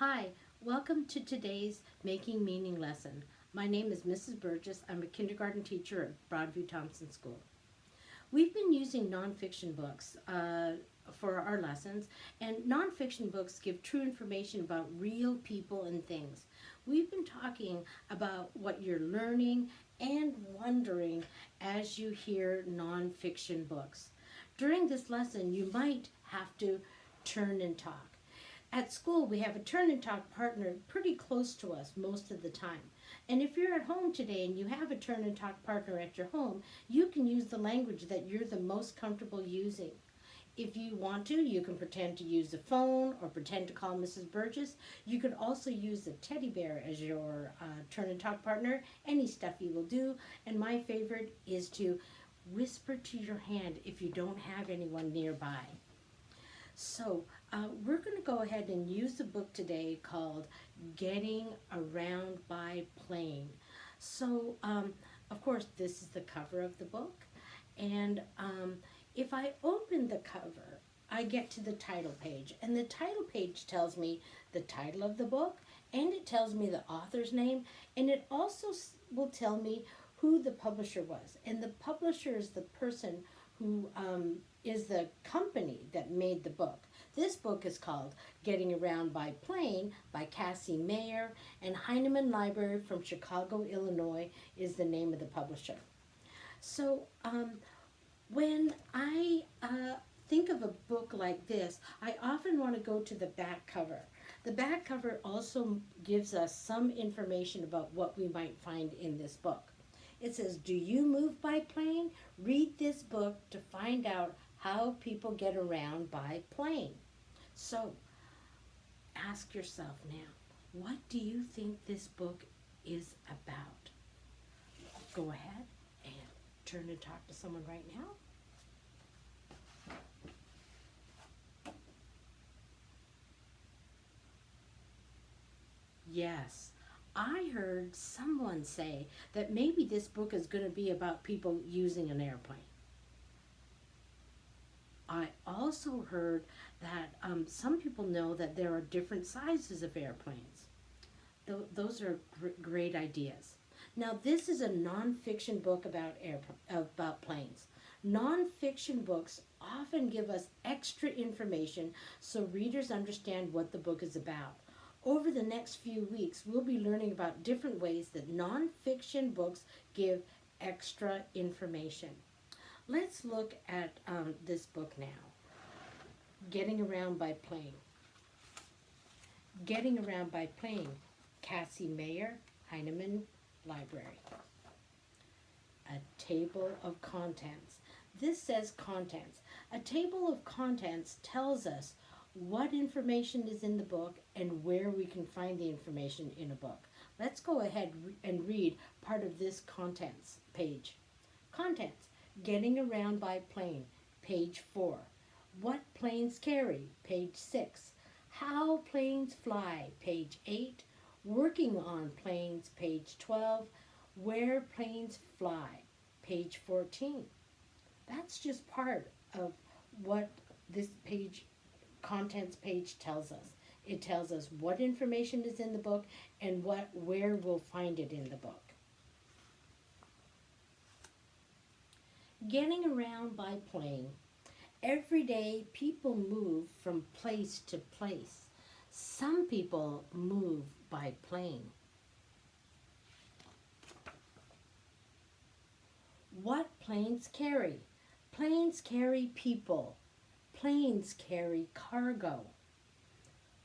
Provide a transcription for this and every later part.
Hi, welcome to today's Making Meaning lesson. My name is Mrs. Burgess. I'm a kindergarten teacher at Broadview Thomson School. We've been using nonfiction books uh, for our lessons, and nonfiction books give true information about real people and things. We've been talking about what you're learning and wondering as you hear nonfiction books. During this lesson, you might have to turn and talk. At school, we have a turn and talk partner pretty close to us most of the time. And if you're at home today and you have a turn and talk partner at your home, you can use the language that you're the most comfortable using. If you want to, you can pretend to use the phone or pretend to call Mrs. Burgess. You could also use the teddy bear as your uh, turn and talk partner. Any stuffy will do. And my favorite is to whisper to your hand if you don't have anyone nearby. So uh, we're going to go ahead and use the book today called Getting Around by Plane. So, um, of course, this is the cover of the book. And um, if I open the cover, I get to the title page. And the title page tells me the title of the book, and it tells me the author's name, and it also will tell me who the publisher was. And the publisher is the person who um, is the company that made the book. This book is called Getting Around by Plane by Cassie Mayer, and Heinemann Library from Chicago, Illinois is the name of the publisher. So um, when I uh, think of a book like this, I often want to go to the back cover. The back cover also gives us some information about what we might find in this book. It says, do you move by plane? Read this book to find out how people get around by plane. So, ask yourself now, what do you think this book is about? Go ahead and turn and talk to someone right now. Yes, I heard someone say that maybe this book is going to be about people using an airplane. I also heard that um, some people know that there are different sizes of airplanes. Th those are gr great ideas. Now, this is a nonfiction book about about planes. Nonfiction books often give us extra information so readers understand what the book is about. Over the next few weeks, we'll be learning about different ways that nonfiction books give extra information. Let's look at um, this book now. Getting Around by Plane. Getting Around by Plane, Cassie Mayer, Heinemann Library. A table of contents. This says contents. A table of contents tells us what information is in the book and where we can find the information in a book. Let's go ahead and read part of this contents page. Contents, getting around by plane, page 4. What planes carry, page 6. How planes fly, page 8. Working on planes, page 12. Where planes fly, page 14. That's just part of what this page contents page tells us. It tells us what information is in the book and what where we'll find it in the book. Getting around by plane. Every day people move from place to place. Some people move by plane. What planes carry? Planes carry people. Planes carry cargo.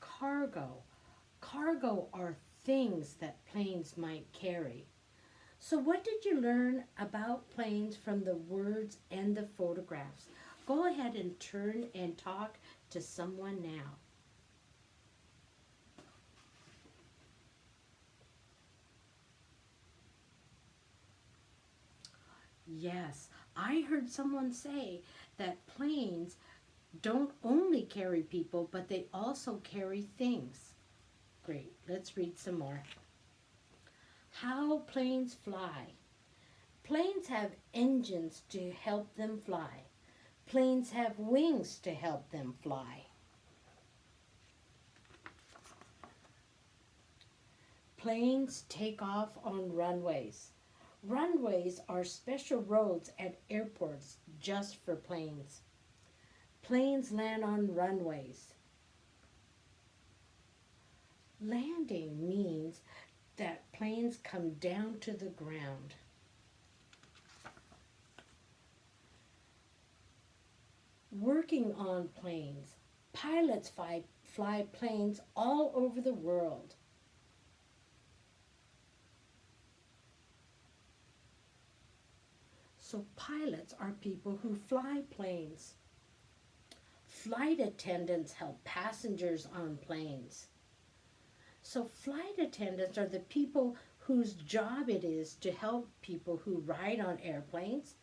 Cargo. Cargo are things that planes might carry. So what did you learn about planes from the words and the photographs? Go ahead and turn and talk to someone now. Yes, I heard someone say that planes don't only carry people, but they also carry things. Great, let's read some more. How planes fly. Planes have engines to help them fly. Planes have wings to help them fly. Planes take off on runways. Runways are special roads at airports just for planes. Planes land on runways. Landing means that planes come down to the ground. Working on planes. Pilots fly, fly planes all over the world. So pilots are people who fly planes. Flight attendants help passengers on planes. So flight attendants are the people whose job it is to help people who ride on airplanes,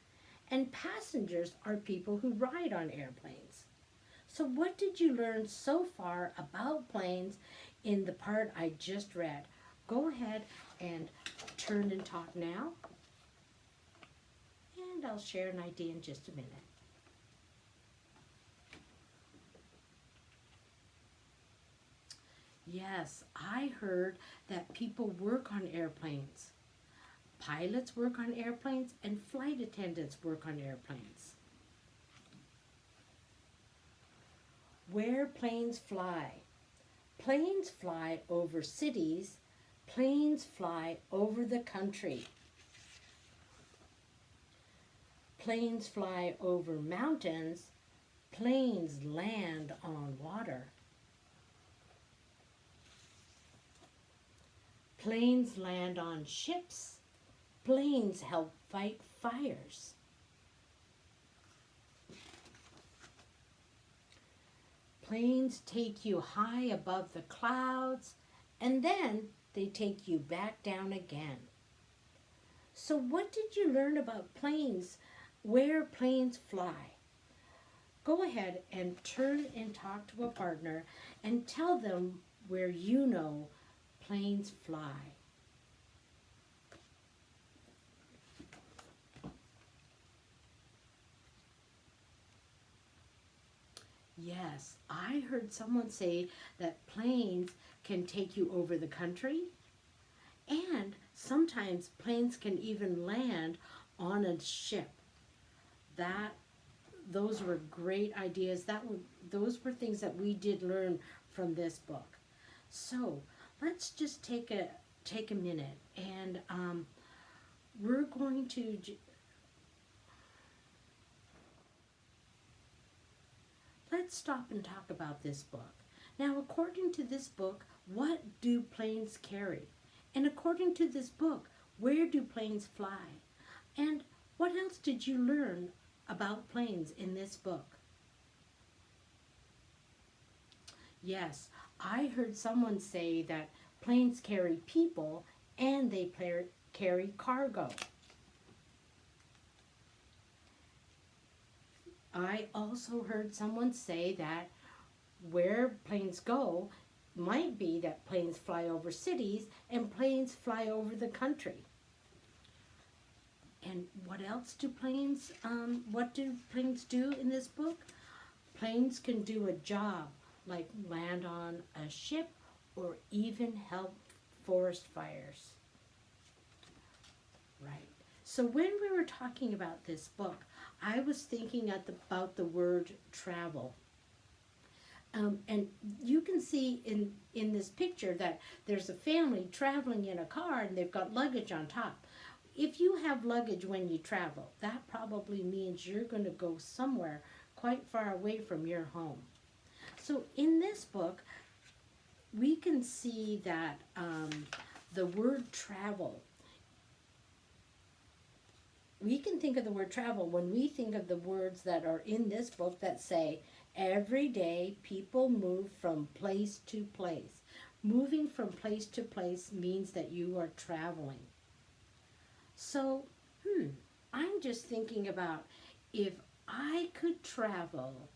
and passengers are people who ride on airplanes. So what did you learn so far about planes in the part I just read? Go ahead and turn and talk now. And I'll share an idea in just a minute. Yes, I heard that people work on airplanes. Pilots work on airplanes and flight attendants work on airplanes. Where planes fly. Planes fly over cities. Planes fly over the country. Planes fly over mountains. Planes land on water. Planes land on ships. Planes help fight fires. Planes take you high above the clouds and then they take you back down again. So what did you learn about planes, where planes fly? Go ahead and turn and talk to a partner and tell them where you know planes fly. Yes, I heard someone say that planes can take you over the country and sometimes planes can even land on a ship. That those were great ideas. That were those were things that we did learn from this book. So, let's just take a take a minute and um, we're going to let's stop and talk about this book. Now, according to this book, what do planes carry? And according to this book, where do planes fly? And what else did you learn about planes in this book? Yes, I heard someone say that planes carry people and they carry cargo. I also heard someone say that where planes go might be that planes fly over cities and planes fly over the country. And what else do planes, um, what do planes do in this book? Planes can do a job like land on a ship or even help forest fires. Right. So when we were talking about this book, I was thinking the, about the word travel. Um, and you can see in, in this picture that there's a family traveling in a car and they've got luggage on top. If you have luggage when you travel, that probably means you're going to go somewhere quite far away from your home. So in this book, we can see that um, the word travel, we can think of the word travel when we think of the words that are in this book that say, every day people move from place to place. Moving from place to place means that you are traveling. So, hmm, I'm just thinking about if I could travel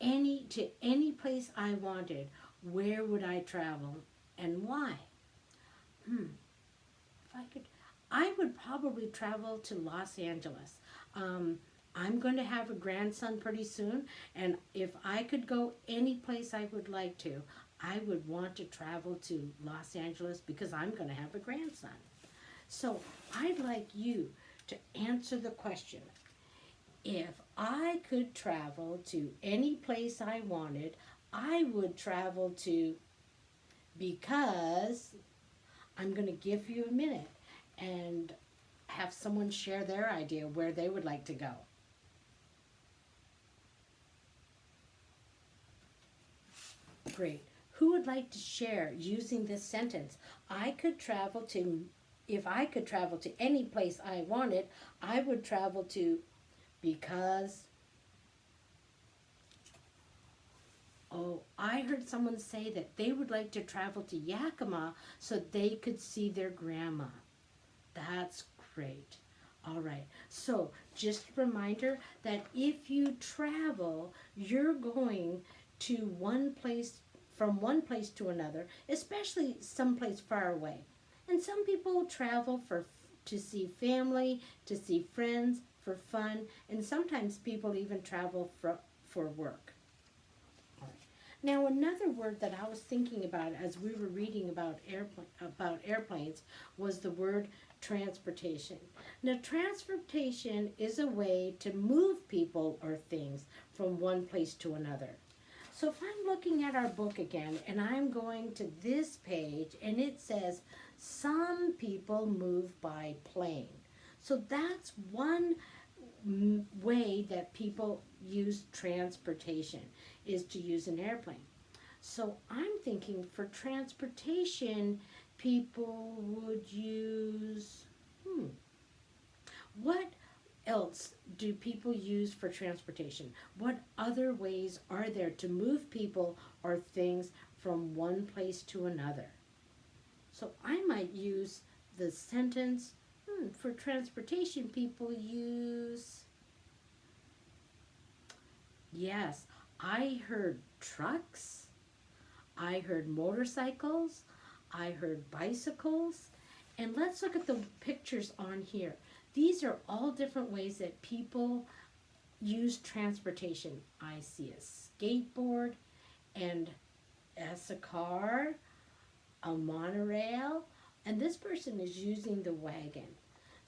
any to any place I wanted, where would I travel and why? Hmm. If I could, I would probably travel to Los Angeles. Um, I'm going to have a grandson pretty soon, and if I could go any place I would like to, I would want to travel to Los Angeles because I'm going to have a grandson. So I'd like you to answer the question if I could travel to any place I wanted, I would travel to because I'm going to give you a minute and have someone share their idea where they would like to go. Great. Who would like to share using this sentence? I could travel to, if I could travel to any place I wanted, I would travel to because. Oh, I heard someone say that they would like to travel to Yakima so they could see their grandma. That's great. All right. So, just a reminder that if you travel, you're going to one place from one place to another, especially someplace far away. And some people travel for to see family, to see friends, for fun, and sometimes people even travel for for work. Now, another word that I was thinking about as we were reading about airplane about airplanes was the word transportation. Now, transportation is a way to move people or things from one place to another. So if I'm looking at our book again and I'm going to this page and it says, some people move by plane. So that's one way that people use transportation is to use an airplane. So I'm thinking for transportation, people would use, hmm, what else do people use for transportation? What other ways are there to move people or things from one place to another? So I might use the sentence, for transportation people use, yes, I heard trucks, I heard motorcycles, I heard bicycles, and let's look at the pictures on here. These are all different ways that people use transportation. I see a skateboard and as a car, a monorail, and this person is using the wagon.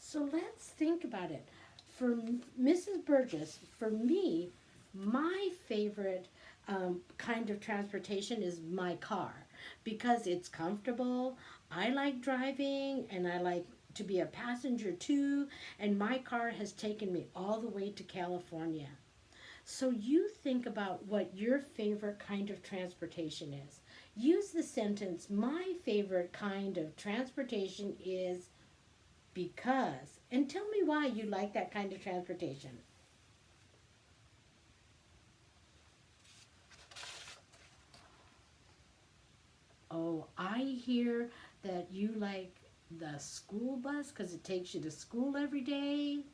So let's think about it. For Mrs. Burgess, for me, my favorite um, kind of transportation is my car because it's comfortable. I like driving and I like to be a passenger too, and my car has taken me all the way to California. So you think about what your favorite kind of transportation is. Use the sentence, my favorite kind of transportation is because, and tell me why you like that kind of transportation. Oh, I hear that you like the school bus because it takes you to school every day.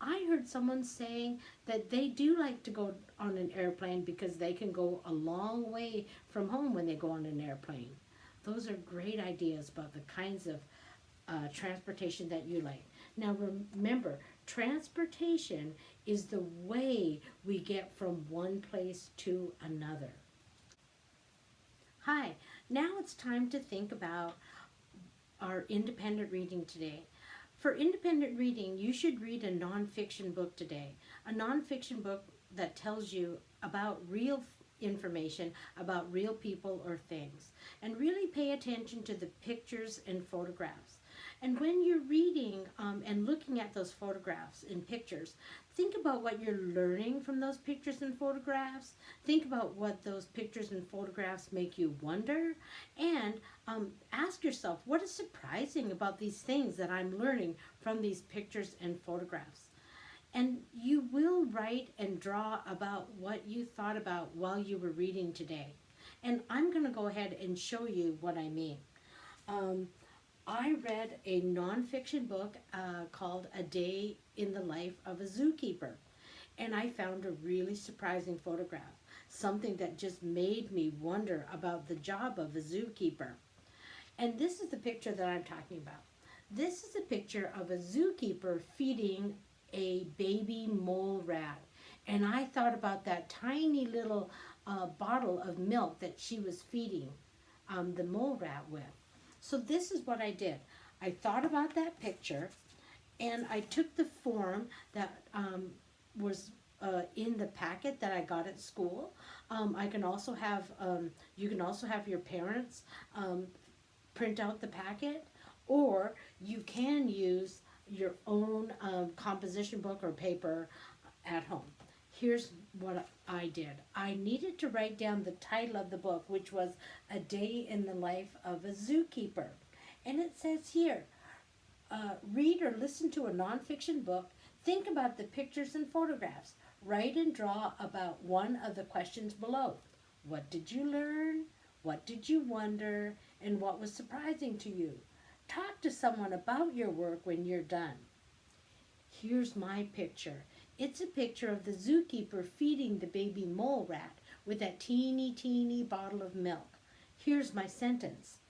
I heard someone saying that they do like to go on an airplane because they can go a long way from home when they go on an airplane. Those are great ideas about the kinds of uh, transportation that you like. Now remember, transportation is the way we get from one place to another. Hi, now it's time to think about our independent reading today. For independent reading, you should read a nonfiction book today. A nonfiction book that tells you about real information about real people or things. And really pay attention to the pictures and photographs. And when you're reading um, and looking at those photographs and pictures, think about what you're learning from those pictures and photographs. Think about what those pictures and photographs make you wonder. And um, ask yourself, what is surprising about these things that I'm learning from these pictures and photographs? And you will write and draw about what you thought about while you were reading today. And I'm going to go ahead and show you what I mean. Um, I read a nonfiction book uh, called A Day in the Life of a Zookeeper. And I found a really surprising photograph, something that just made me wonder about the job of a zookeeper. And this is the picture that I'm talking about. This is a picture of a zookeeper feeding a baby mole rat. And I thought about that tiny little uh, bottle of milk that she was feeding um, the mole rat with. So this is what I did. I thought about that picture, and I took the form that um, was uh, in the packet that I got at school. Um, I can also have um, you can also have your parents um, print out the packet, or you can use your own um, composition book or paper at home. Here's what I did. I needed to write down the title of the book, which was A Day in the Life of a Zookeeper. And it says here, uh, read or listen to a nonfiction book, think about the pictures and photographs, write and draw about one of the questions below. What did you learn? What did you wonder? And what was surprising to you? Talk to someone about your work when you're done. Here's my picture. It's a picture of the zookeeper feeding the baby mole rat with that teeny, teeny bottle of milk. Here's my sentence.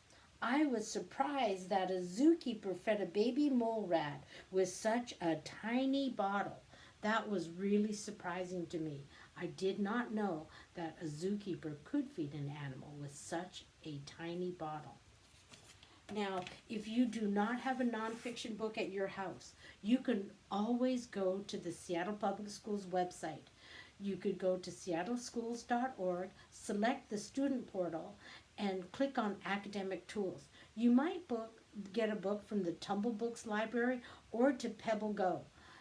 I was surprised that a zookeeper fed a baby mole rat with such a tiny bottle. That was really surprising to me. I did not know that a zookeeper could feed an animal with such a tiny bottle. Now, if you do not have a nonfiction book at your house, you can always go to the Seattle Public Schools website. You could go to seattleschools.org, select the student portal, and click on academic tools. You might book, get a book from the Tumble Books Library or to Pebble Go.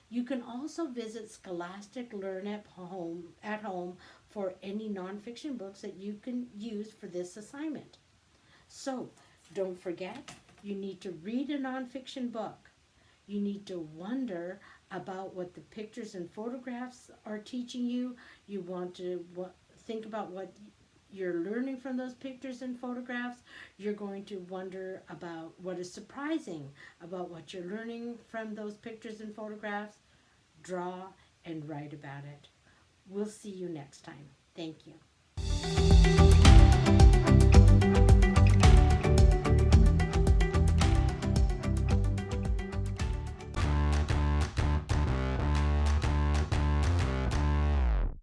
You can also visit Scholastic Learn at Home at home for any nonfiction books that you can use for this assignment. So, don't forget, you need to read a nonfiction book. You need to wonder about what the pictures and photographs are teaching you. You want to think about what you're learning from those pictures and photographs. You're going to wonder about what is surprising about what you're learning from those pictures and photographs. Draw and write about it. We'll see you next time. Thank you.